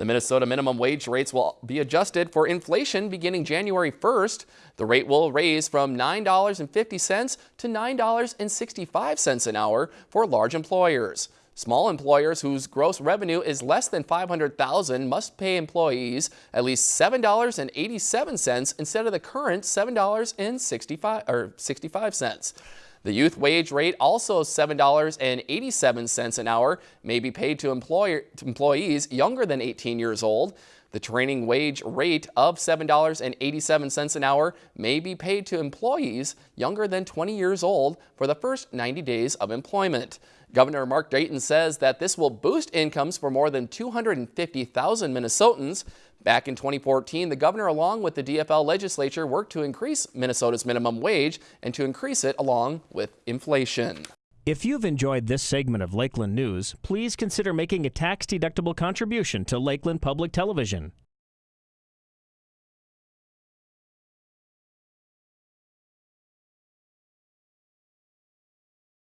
The Minnesota minimum wage rates will be adjusted for inflation beginning January 1st. The rate will raise from $9.50 to $9.65 an hour for large employers. Small employers whose gross revenue is less than 500,000 must pay employees at least $7.87 instead of the current $7.65 or 65 cents. The youth wage rate, also $7.87 an hour, may be paid to, employer, to employees younger than 18 years old. The training wage rate of $7.87 an hour may be paid to employees younger than 20 years old for the first 90 days of employment. Governor Mark Dayton says that this will boost incomes for more than 250,000 Minnesotans. Back in 2014, the governor along with the DFL legislature worked to increase Minnesota's minimum wage and to increase it along with inflation. If you've enjoyed this segment of Lakeland News, please consider making a tax-deductible contribution to Lakeland Public Television.